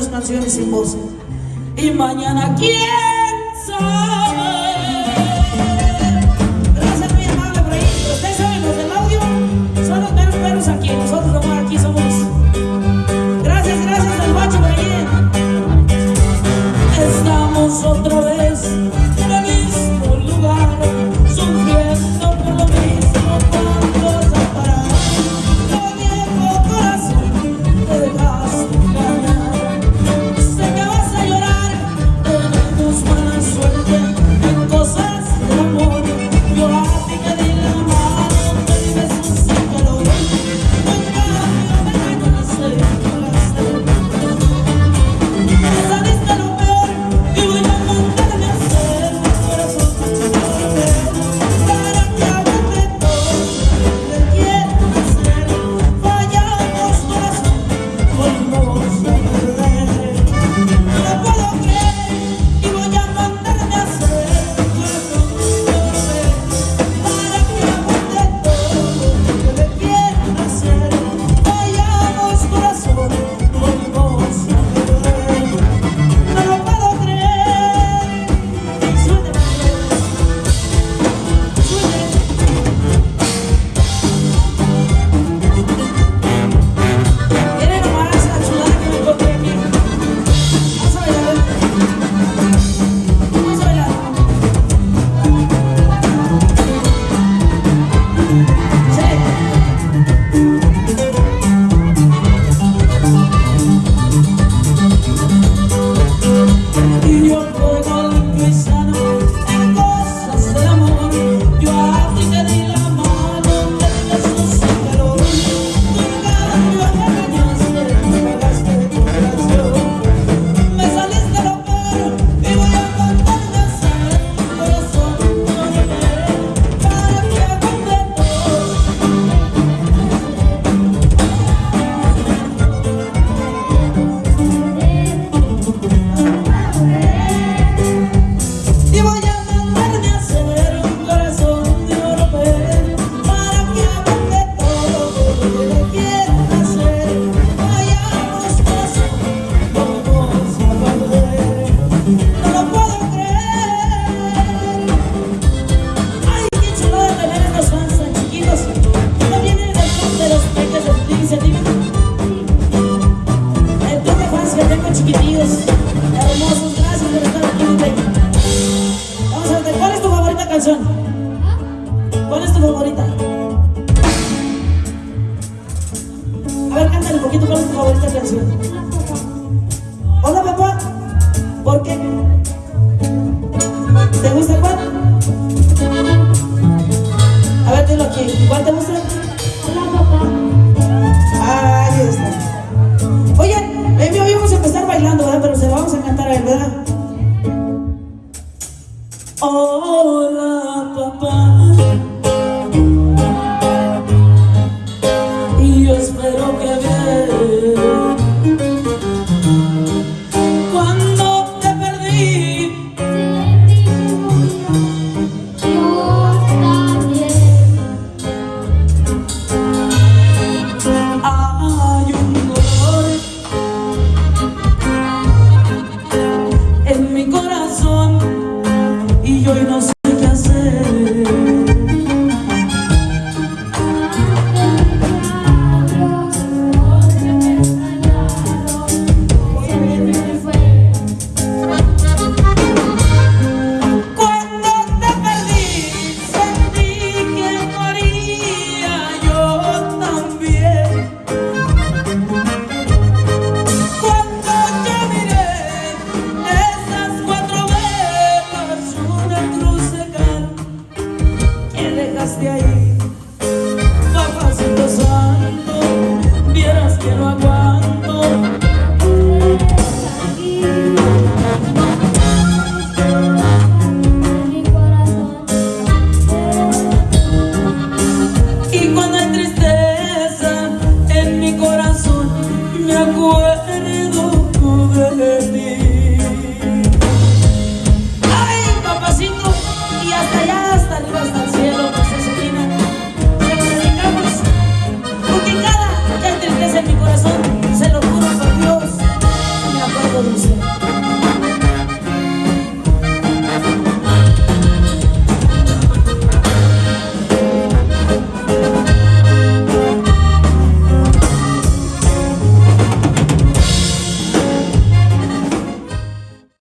Sé que vas a llorar, tenemos mala suerte ¿Cuál es tu favorita? A ver, cántale un poquito, ¿cuál es tu favorita canción? Hola, papá. ¿Por qué? ¿Te gusta cuál? A ver, dilo aquí. ¿Cuál te gusta?